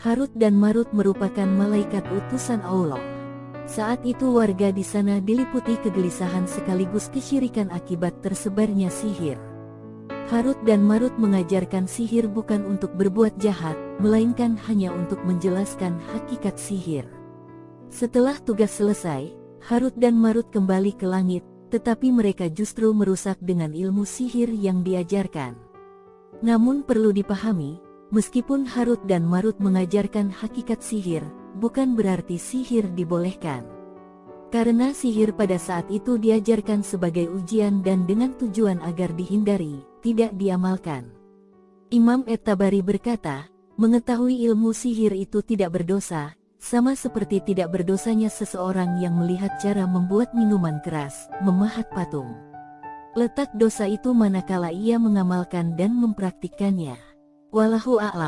Harut dan Marut merupakan malaikat utusan Allah. Saat itu warga di sana diliputi kegelisahan sekaligus kesyirikan akibat tersebarnya sihir. Harut dan Marut mengajarkan sihir bukan untuk berbuat jahat, melainkan hanya untuk menjelaskan hakikat sihir. Setelah tugas selesai, Harut dan Marut kembali ke langit, tetapi mereka justru merusak dengan ilmu sihir yang diajarkan. Namun perlu dipahami, Meskipun Harut dan Marut mengajarkan hakikat sihir, bukan berarti sihir dibolehkan. Karena sihir pada saat itu diajarkan sebagai ujian dan dengan tujuan agar dihindari, tidak diamalkan. Imam Et-Tabari berkata, mengetahui ilmu sihir itu tidak berdosa, sama seperti tidak berdosanya seseorang yang melihat cara membuat minuman keras, memahat patung. Letak dosa itu manakala ia mengamalkan dan mempraktikkannya. Walahu a'lam.